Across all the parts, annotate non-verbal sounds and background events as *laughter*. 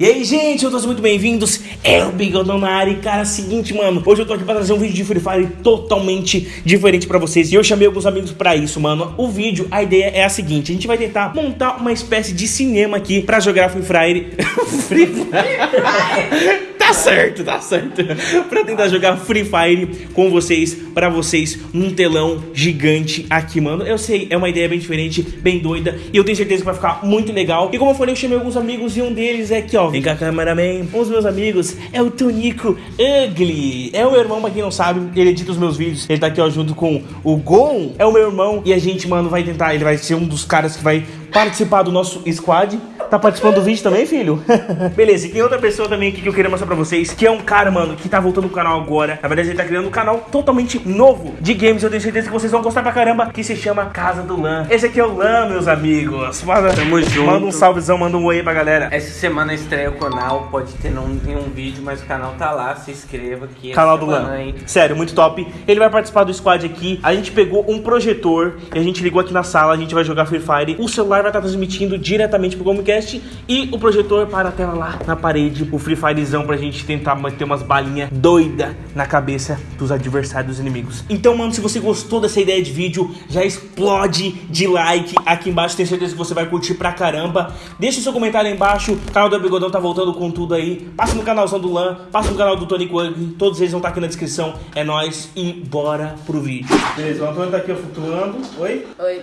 E aí, gente, eu todos muito bem-vindos. É o Bigodão na área. E, cara, seguinte, mano. Hoje eu tô aqui pra trazer um vídeo de Free Fire totalmente diferente pra vocês. E eu chamei alguns amigos pra isso, mano. O vídeo, a ideia é a seguinte: a gente vai tentar montar uma espécie de cinema aqui pra jogar Free Fire. *laughs* Free Fire. Tá certo, tá certo. *laughs* pra tentar jogar Free Fire com vocês, pra vocês, num telão gigante aqui, mano. Eu sei, é uma ideia bem diferente, bem doida. E eu tenho certeza que vai ficar muito legal. E como eu falei, eu chamei alguns amigos e um deles é aqui, ó. Vem cá, cameraman. Um dos meus amigos é o Tonico Ugly. É o meu irmão, pra quem não sabe, ele edita os meus vídeos. Ele tá aqui, ó, junto com o Gon. É o meu irmão. E a gente, mano, vai tentar. Ele vai ser um dos caras que vai participar do nosso squad. Tá participando do vídeo também, filho? *laughs* Beleza, e tem outra pessoa também aqui que eu queria mostrar pra vocês, que é um cara, mano, que tá voltando no canal agora. Na verdade, ele tá criando um canal totalmente novo de games. Eu tenho certeza que vocês vão gostar pra caramba, que se chama Casa do Lan. Esse aqui é o Lan, meus amigos. Manda, Tamo junto. Manda um salvezão, manda um oi pra galera. Essa semana estreia o canal, pode ter um, um vídeo, mas o canal tá lá, se inscreva aqui. Canal do Lan. hein? Sério, muito top. Ele vai participar do squad aqui. A gente pegou um projetor e a gente ligou aqui na sala. A gente vai jogar Free Fire. O celular vai estar transmitindo diretamente pro Comcast e o projetor para a tela lá na parede. O Free Firezão pra gente tentar manter umas balinhas doida na cabeça dos adversários dos inimigos. Então, mano, se você gostou dessa ideia de vídeo, já explode de like aqui embaixo. Tenho certeza que você vai curtir pra caramba. Deixa o seu comentário aí embaixo. O canal do Bigodão tá voltando com tudo aí. Passa no canalzão do Lan, passa no canal do Tony Quang. Todos eles vão estar aqui na descrição. É nóis e bora pro vídeo. Beleza, o Antônio tá aqui flutuando. Oi? Oi.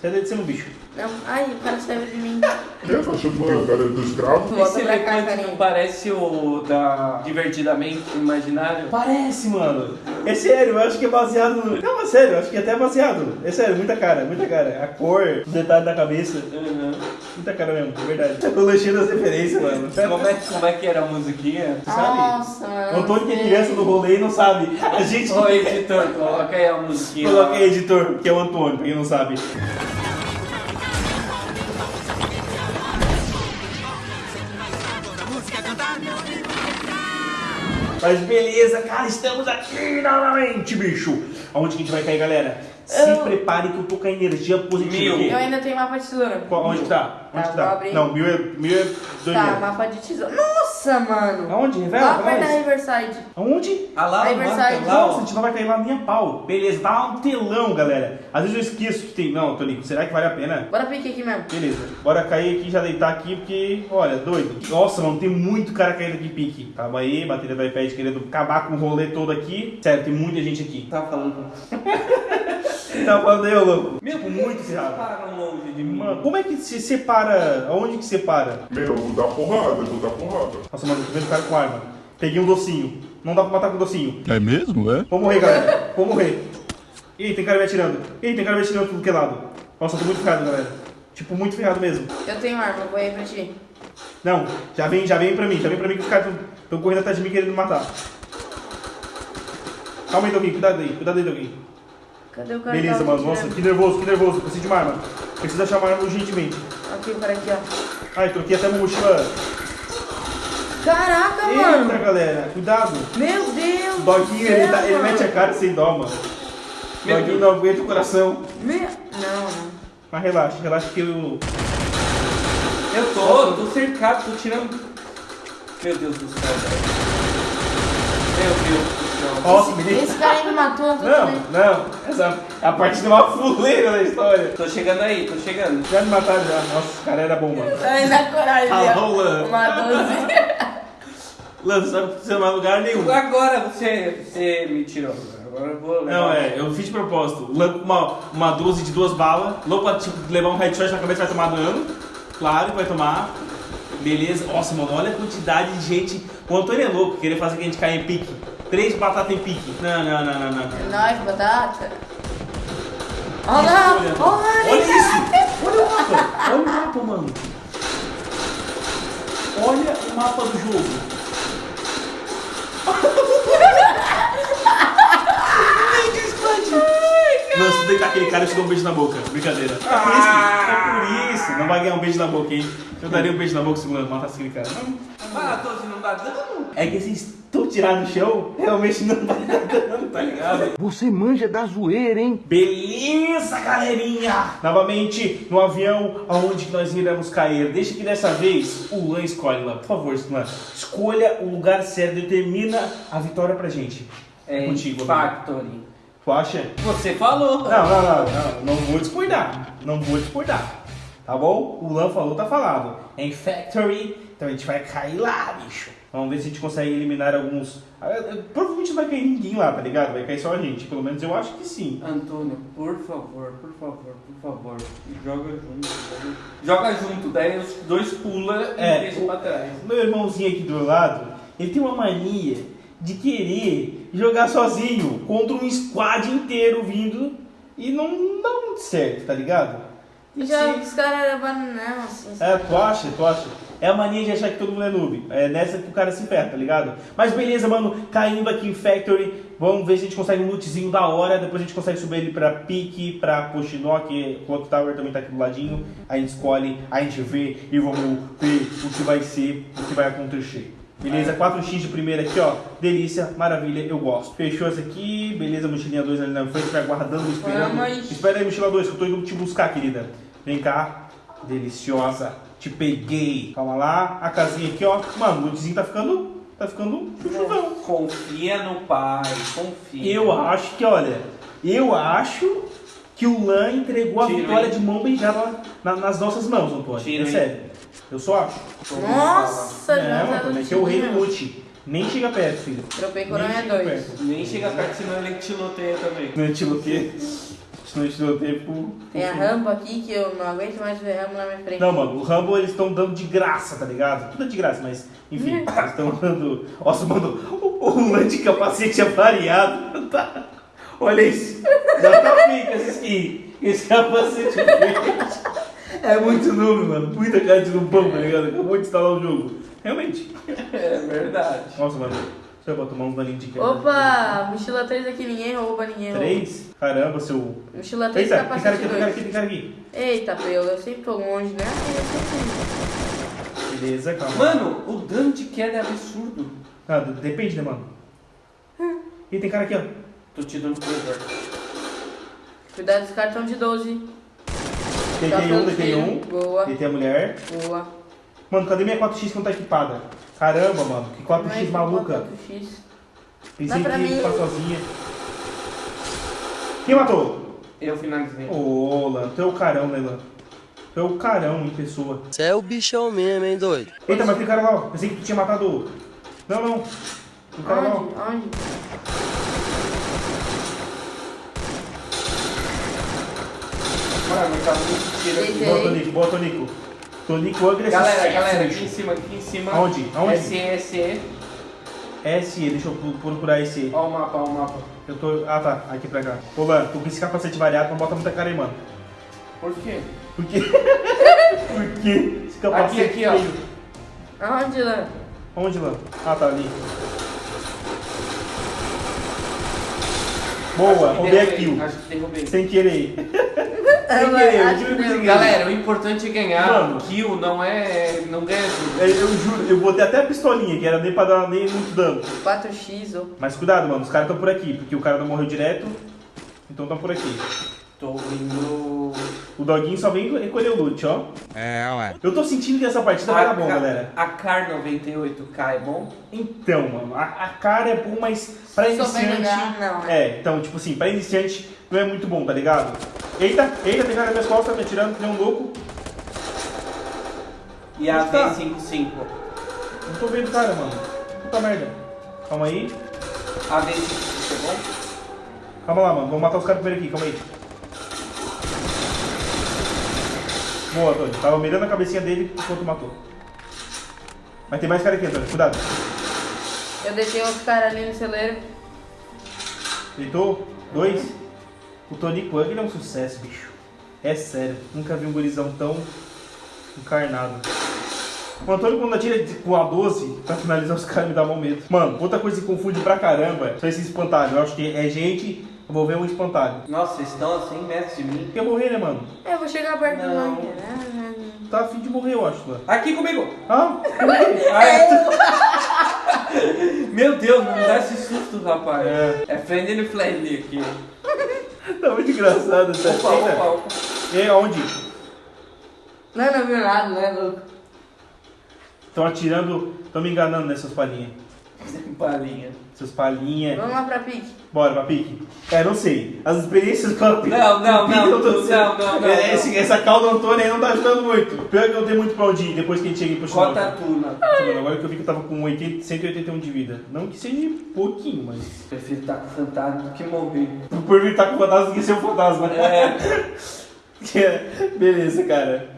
Sai daí de cima, bicho. Não. Ai, o cara saiu de mim. Eu tô achando que tem o cara do escravo. Esse elefante não parece o da Divertidamente Imaginário? Parece, mano. É sério, eu acho que é baseado no. Não, é sério, eu acho que é até baseado. É sério, muita cara, muita cara. A cor, os detalhes da cabeça. Uhum. Muita cara mesmo, é verdade. *laughs* Eu cheio das referências, mano. Como, é, como é que era a musiquinha? Tu sabe? Nossa, mano. O Antônio que é criança no rolê e não sabe. A gente. Ô editor, coloca aí a musiquinha. Coloca aí, editor, que é o Antônio, pra quem não sabe. Mas beleza, cara, estamos aqui novamente, bicho. Aonde que a gente vai cair, galera? Se Eu- prepare que eu tô com a energia positiva Mil. Eu ainda tenho mapa de tesoura. Qual- Onde que tá? Onde Tá, tá? Não, mil é, mil é dois Tá, mil. mapa de tesoura. Nossa, mano. Aonde? Revela Lá perto da. Riverside. Aonde? Ah lá, mapa lá, Nossa, a gente não vai cair lá nem a pau. Beleza, tá um telão, galera. Às vezes eu esqueço que tem. Não, Tonico, será que vale a pena? Bora pique aqui mesmo. Beleza, bora cair aqui já deitar aqui, porque, olha, doido. Nossa, mano, tem muito cara caindo aqui pique. Calma aí, bateria do iPad querendo acabar com o rolê todo aqui. Sério, tem muita gente aqui. Tá falando. *laughs* Tá falando aí, louco. Meu, Tipo, muito ferrado. Param longe de mim. Mano, como é que se separa? Aonde que separa? Meu, vou dar porrada, vou dar porrada. Nossa, mano, tô vendo o cara com arma. Peguei um docinho. Não dá pra matar com docinho. É mesmo, é? Vou morrer, galera. Vou morrer. Ih, tem cara me atirando. Ih, tem cara me atirando tudo que é lado. Nossa, eu tô muito ferrado, galera. Tipo, muito ferrado mesmo. Eu tenho arma, vou aí pra ti. Não, já vem, já vem pra mim, já vem pra mim que os caras estão correndo atrás de mim querendo me matar. Calma aí, Doguinho, cuidado aí, cuidado aí, Doguinho. Cadê o cara Beleza, mano, nossa, que nervoso, que nervoso, preciso de uma arma. Preciso achar uma arma urgentemente. Aqui, o cara aqui, ó. Ai, troquei até uma mochila. Caraca, Eita, mano. galera, cuidado. Meu Deus. O Doguinho, ele, do tá- ele mete a cara sem dó, mano. Meu Doguinho Deus. não aguenta o coração. Meu... Não, não. Mas relaxa, relaxa que eu... Eu tô, tô cercado, tô tirando. Meu Deus do céu, velho. Meu Deus me Esse cara aí me matou, eu tô Não, também. não, essa é a parte de uma fuleira da história. Tô chegando aí, tô chegando. Já me mataram já. Nossa, esse cara era bom, mano. Ai, na coragem, Ah, ó. rolando. Uma 12. *laughs* Lance, você não vai em lugar nenhum. Agora você, você me tirou. Agora eu vou levar. Não, é, eu fiz de propósito. Lan- Uma, uma 12 de duas balas. Louco pra tipo, levar um headshot na cabeça vai tomar dano. Claro que vai tomar. Beleza. Nossa, mano, olha a quantidade de gente. O Antônio é louco, querer fazer que a gente caia em pique. Três batatas em pique. Não, não, não, não, não. É nóis, batata. Olha lá, Olha, olha olha isso! Olha o mapa! Olha o mapa, mano! Olha o mapa do jogo! Não, se tu deitar aquele cara, eu te dou um beijo na boca. Brincadeira. É por isso, é por isso. Não vai ganhar um beijo na boca, hein? Eu daria um beijo na boca se matasse aquele cara. 12 não dá dano? É que vocês estão tirados no chão, realmente não vai dar dano, tá ligado? Você manja da zoeira, hein? Beleza, galerinha! Novamente no avião, aonde que nós iremos cair. Deixa que dessa vez o Lan escolhe lá. Por favor, Lan, escolha o lugar certo, determina a vitória pra gente. É contigo, amigo. Factory. Tu acha? Você falou. Não, não, não, não, não vou discordar. Não vou discordar. Tá bom? O Lan falou, tá falado. É em Factory, então a gente vai cair lá, bicho. Vamos ver se a gente consegue eliminar alguns. Ah, Provavelmente não vai cair ninguém lá, tá ligado? Vai cair só a gente. Pelo menos eu acho que sim. Antônio, por favor, por favor, por favor, joga junto. Joga, junto, daí os dois pula e É, deixa pra trás. Meu irmãozinho aqui do lado, ele tem uma mania de querer jogar sozinho contra um squad inteiro vindo e não dá muito certo, tá ligado? Já ser- os caras eram bananão, assim. É, tu acha, tu acha? É a mania de achar que todo mundo é noob. É nessa que o cara se ferra, tá ligado? Mas beleza, mano, caindo aqui em Factory, vamos ver se a gente consegue um lootzinho da hora, depois a gente consegue subir ele pra Pique, pra Poshinó, que o Clock Tower também tá aqui do ladinho. A gente escolhe, a gente vê e vamos ver o que vai ser, o que vai acontecer. Beleza, 4x de primeira aqui, ó. Delícia, maravilha, eu gosto. Fechou essa aqui, beleza, mochilinha 2 ali na frente, vai guardando, esperando. Espera aí, mochila 2, que eu tô indo te buscar, querida. Vem cá. Deliciosa. Te peguei. Calma lá. A casinha aqui, ó. Mano, o lootzinho tá ficando. Tá ficando chuchuzão. Confia no pai, confia. Eu acho que, olha. Eu acho que o Lan entregou a Tiro, vitória de mão beijada na- nas nossas mãos, Antônio. Tiro, é hein? sério. Eu só acho. Nossa, é, já mano, também que é o rei do loot. Nem chega perto, filho. Tropei Nem coronha chega 2. perto. Nem chega perto, senão ele tiloteia também. Não é é pro. Tem a rampa aqui que eu não aguento mais ver rampa na minha frente. Não, mano, o Rambo eles estão dando de graça, tá ligado? Tudo é de graça, mas enfim, *laughs* eles estão dando. Nossa, mano, o, o lance de capacete é variado. *laughs* Tá? Olha isso. Já tá pica esse skin. Esse capacete verde. É muito noob, mano. Muita cara de nubão, tá ligado? Acabou de instalar o jogo. Realmente. É verdade. Nossa, mano. Deixa eu botar tomar uns balinhos de quebra. Opa, mochila 3 aqui, ninguém rouba, ninguém rouba. Três? Caramba, seu. Mochila 3, Eita, tem cara aqui, capacete tem cara 2. aqui, tem cara aqui. Eita, pelo, eu sempre tô longe, né? Beleza, calma. Mano, o dano de queda é absurdo. Ah, depende, né, mano? E tem cara aqui, ó. Tô te dando coisa. Cuidado, os caras estão de 12. Deitei um, deitei um. Boa, Deitei a mulher. boa. Mano, cadê minha 4x que não tá equipada? Caramba, mano, que 4x Mas, maluca. 4x. Pensei que ia ficar sozinha. Quem matou? Eu finalizei. Ô, Lan, tu é o carão, né, Lan? Tu é o carão em pessoa. Você é o bichão mesmo, hein, doido? Eita, mas tem cara lá, ó. Pensei que tu tinha matado o. Não, não. Tem cara lá, ó. Onde? Onde? Mano, tá muito tiro aqui. Boa, Tonico, boa, Tonico. Tonico agressivo. Galera, galera, aqui em cima, aqui em cima. Aonde? Aonde? SE, SE. SE, deixa eu procurar esse. Ó o mapa, ó o mapa. Eu tô. Ah, tá. Aqui pra cá. Ô, Lan, tu com esse capacete variado, não bota muita cara aí, mano. Por quê? Por quê? *laughs* Por quê? Esse capacete Aqui, aqui, ó. Aonde, Lan? Onde, Lan? Ah, tá ali. Boa, roubei a kill. Acho que derrubei. Sem querer. Sem querer, eu juro que Galera, o importante é ganhar. Mano. Kill não é. não ganha tudo. É, Eu juro, eu botei até a pistolinha, que era nem pra dar nem muito dano. 4x, ó. Mas cuidado, mano, os caras estão por aqui, porque o cara não morreu direto, então estão por aqui. Tô indo. O doguinho só vem recolher o loot, ó. É, ué. Eu tô sentindo que essa partida vai dar bom, galera. A Car 98K é bom? Então, mano, a, a cara é bom, mas pra iniciante. jogar, não, né? É, então, tipo assim, pra iniciante não é muito bom, tá ligado? Eita, eita, tem cara nas minhas costas, me atirando, que nem um louco. E a tá? V55? Não tô vendo cara, mano. Puta merda. Calma aí. A V55 é bom? Calma lá, mano. Vamos matar os caras primeiro aqui, calma aí. Boa, Antônio. Tava mirando a cabecinha dele enquanto matou. Mas tem mais cara aqui, Antônio. Cuidado. Eu deixei outro cara ali no celeiro. Deitou? Dois? O Tony Pug ele é um sucesso, bicho. É sério. Nunca vi um gurizão tão encarnado. O Antônio, quando atira com a 12 pra finalizar os caras, me dá mal medo. Mano, outra coisa que confunde pra caramba são esses espantalhos. Eu acho que é gente, eu vou ver um espantalho. Nossa, vocês estão a 100 metros de mim. Quer morrer, né, mano? É, eu vou chegar perto do Não. Lan. tá afim de morrer, eu acho, mano. Aqui comigo. Ah, *laughs* Ah, é. *laughs* Meu Deus, não me dá esse susto, rapaz. É. É, friendly friendly aqui. tá muito engraçado essa Opa, opa, opa. E aí, onde? Não, não viu nada, né, louco? Estão atirando, estão me enganando nessas palhinhas. Palinha. Essas palhinhas. Vamos lá pra pique. Bora, pra pique. É, não sei. As experiências com a pique. Não, não, a pique não, não, sendo- não, não, É, não. esse- essa calda Antônia aí não tá ajudando muito. Pior que eu tenho muito pra onde ir depois que a gente chega em Poxa Cota tuna. Agora que eu vi que eu tava com 80, 181 de vida. Não que seja pouquinho, mas. Prefiro estar com fantasma do que morrer. Por vir estar com fantasma do que ser um fantasma. *laughs* É. Beleza, cara.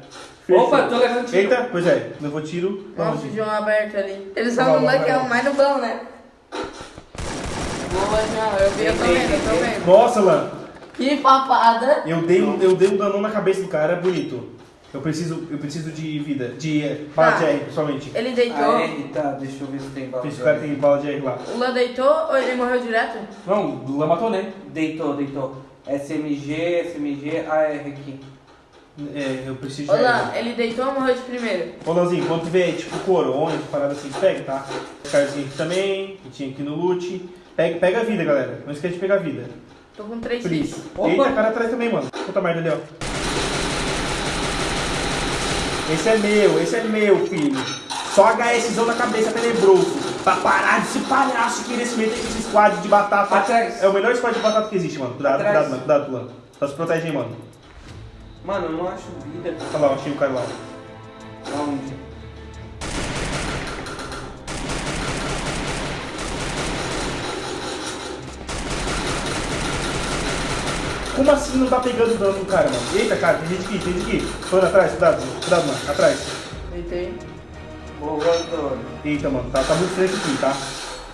Fechou. Opa, tô levando tiro. Eita, pois é, levou tiro. Nossa, o? João aberto ali. Eles é vai. o mais no bom, né? Boa, João. Eu vi, eu tô vendo, eu tô vendo. Nossa, Lan, Que papada. eu dei, um, eu dei um danão na cabeça do cara bonito. Eu preciso, eu preciso de vida, de eh, bala Tá. de R, pessoalmente. Ele deitou. Ah, é? Tá, deixa eu ver se tem bala. Esse cara tem bala de R lá. O Lan deitou ou ele morreu direto? Não, o Lan matou, né? Deitou, deitou. SMG, SMG, AR aqui. É, eu preciso Ô de R. ele deitou ou morreu de primeiro? Ô Lanzinho, quando tiver tipo corona, parada assim, pega, tá? Carzinho aqui também, que tinha aqui no loot. Pega, pega a vida, galera. Não esquece de pegar a vida. Tô com 3 Please. x. Eita, cara atrás também, mano. Puta merda ali, ó. Esse é meu, esse é meu, filho. Só HSzão na cabeça tenebroso. Pra parar de se palhaço que nesse meio tem esse squad de batata. Atrás. É o melhor squad de batata que existe, mano. Cuidado, Atrás. cuidado, mano. Cuidado, Tulan. Só se protege aí, mano. Mano, eu não acho vida. Olha lá, eu achei o cara lá. Aonde? Como assim não tá pegando dano no cara, mano? Eita, cara, tem gente aqui, tem gente aqui. Tô indo atrás, cuidado, cuidado, mano. Atrás. Deitei. Boa, Antônio. Eita, mano, tá, tá muito estranho aqui, tá?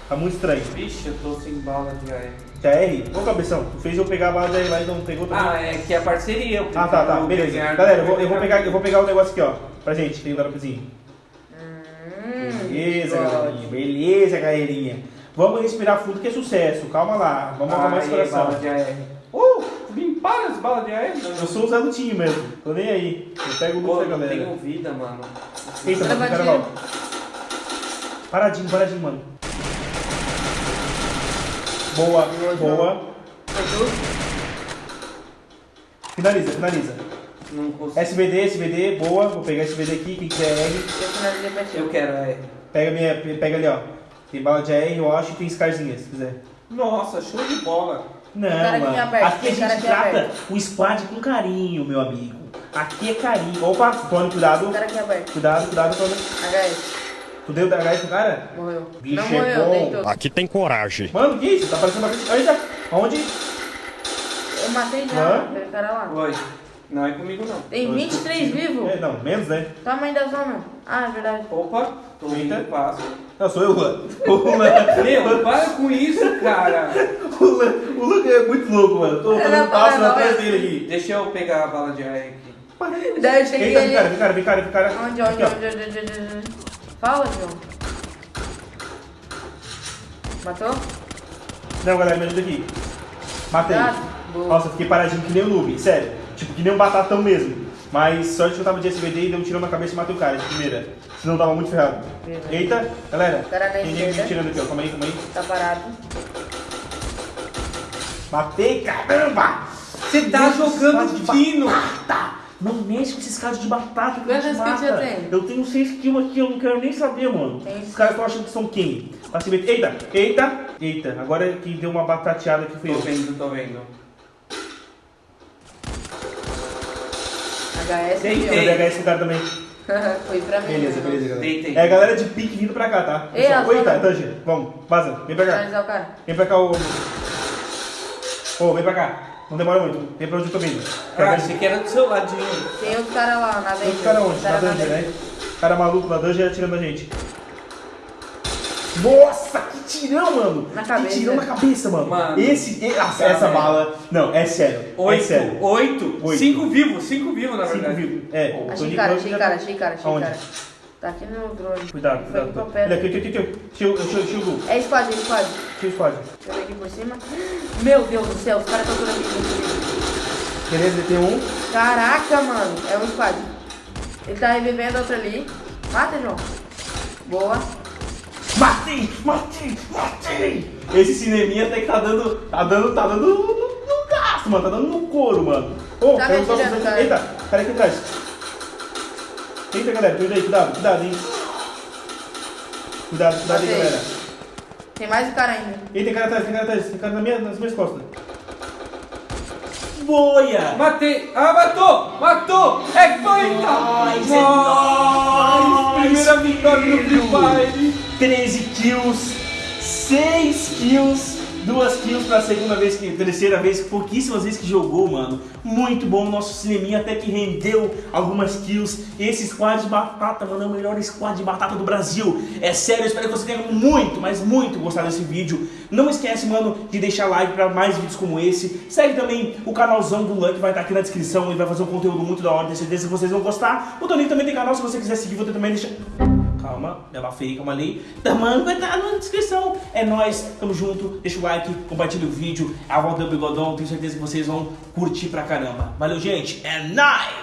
Tá muito estranho. Vixe, eu tô sem bala de AR. TR? Ô, cabeção, tu fez eu pegar a bala de R lá e não pegou também. Ah, é que é parceria. eu Ah, tá, tá, beleza. Galera, eu vou, eu vou pegar, eu vou pegar o negócio aqui, ó. Pra gente, tem o dropzinho. Hum, Beleza, galerinha. Beleza, galerinha. Vamos respirar fundo que é sucesso. Calma lá. Vamos acalmar esse Aí, coração. bala de AR. Uh, limparam as balas de AR? Eu sou o Zé Lutinho mesmo. Tô nem aí. Eu pego o Pô, da não galera. tenho vida, mano. Eita, mano, cara. Paradinho, paradinho, mano. Boa, Boa? Finaliza, finaliza. Não consigo. SVD, SVD, boa. Vou pegar SVD aqui, quem quiser R. Eu finalizei pra ti. Eu quero AR. Pega, minha, pega ali, ó. Tem bala de AR, eu acho, e tem Scarzinha, se quiser. Nossa, show de bola. Não, cara aqui mano. aberto, aqui a gente aqui trata aberto. o squad com carinho, meu amigo. Aqui é carinho. Opa, Tony, cuidado. O cara aqui aberto. Cuidado, cuidado, Tony. HS. Tu deu DH pro cara? Morreu. Bicho não é morreu, bom. deitou. Aqui tem coragem. Mano, que isso? Tá parecendo bastante. Eita, aonde? Eu matei já, Hã? aquele cara lá. Oi. Não é comigo, não. Tem 23 vivos. É, não, menos, né? Tamanho da zona. Ah, é verdade. Opa, tô Eita. indo passo. Não, sou eu, Luan. O *laughs* Luan. Meu, para com isso, cara. *laughs* O Luan, o Luan é muito louco, mano. Tô fazendo não passo para, atrás não, dele aqui. Deixa eu pegar a bala de AR aqui. Daí eu cheguei vem cara, vem cara, vem cara, vem cara. Onde, onde, onde, onde, onde, onde, onde? Fala, João. Matou? Não, galera, me ajuda aqui. Matei. Boa. Nossa, fiquei paradinho que nem um noob, sério. Tipo, que nem um batatão mesmo. Mas sorte que eu tava de SVD e deu um tirão na cabeça e matei o cara de primeira. Senão tava muito ferrado. Beleza. Eita, galera. Cara Tem ninguém me tirando aqui, ó. Calma aí, calma aí. Tá parado. Matei, caramba! Você tá jogando fino. batata! Não mexe com esses caras de batata que Quantas mata. tem? Eu tenho 6 kills aqui, eu não quero nem saber, mano. Tem Os caras estão achando que são quem? Se meter- Eita, eita, eita. Agora que deu uma batateada aqui fui Tô eu. vendo, tô vendo. HS Eu vou pegar esse cara também. *laughs* Foi pra mim. Beleza, né? beleza, galera. Tem, tem. É a galera de pique vindo pra cá, tá? Ei, Pessoal, a Eita, Tanger, vamos, vaza, vem pra cá. Vem pra cá, ô. Ô, vem pra cá. Não demora muito. Vem pra onde eu tô vindo. Ah, achei que era do seu ladinho. Tem outro cara lá na dungeon. Esse cara onde? Na Cara na dungeon, né? Cara maluco na dungeon atirando a gente. Nossa, que tirão, mano! Na que cabeça. tirão na cabeça, mano. Mano. Esse, e- ah, Tá essa vendo? bala. Não, é sério. é Oito, sério. oito, Oito. cinco vivos, cinco vivos na Cinco verdade. vivos. É, o Achei cara, achei cara, tá- achei cara, achei Aonde? cara. Tá aqui no drone. Cuidado, Foi cuidado. Ele aqui, aqui, aqui. Shield, shield, shield. É squad, é squad. Shield squad. Deixa eu ver aqui por cima. Meu Deus do céu, os caras estão por aqui. Beleza, ele tem um. Caraca, mano. É um squad. Ele tá revivendo outro ali. Mata, João. Boa. Matei, matei, matei! Esse cineminha até que tá dando. Tá dando. Tá dando no, no gasto, mano. Tá dando no couro, mano. Ô, Tá me um troço atirando, cara. Eita, cara aqui atrás. Eita, galera, cuidado aí, cuidado, cuidado, hein? Cuidado, cuidado aí, galera. Tem mais um cara ainda. Eita, tem cara atrás, tem cara atrás, tem cara na minha, nas minhas costas. Boia! Matei! Ah, matou! Matou! É feita! Nóis, é Nóis! nóis, Primeira vitória no Free Fire! 13 kills, 6 kills, 2 kills pra segunda vez, terceira vez, pouquíssimas vezes que jogou, mano. Muito bom, nosso cineminha até que rendeu algumas kills. Esse squad de batata, mano, é o melhor squad de batata do Brasil. É sério, espero que você tenha muito, mas muito gostado desse vídeo. Não esquece, mano, de deixar like pra mais vídeos como esse. Segue também o canalzão do Luck, vai estar aqui na descrição. Ele vai fazer um conteúdo muito da hora, tenho certeza que vocês vão gostar. O Toninho também tem canal, se você quiser seguir, vou também deixar... Ela feia, calma ali. Tamanho vai estar na descrição. É nóis, tamo junto. Deixa o like, compartilha o vídeo. É a volta do Bigodão, tenho certeza que vocês vão curtir pra caramba. Valeu, gente. É nóis!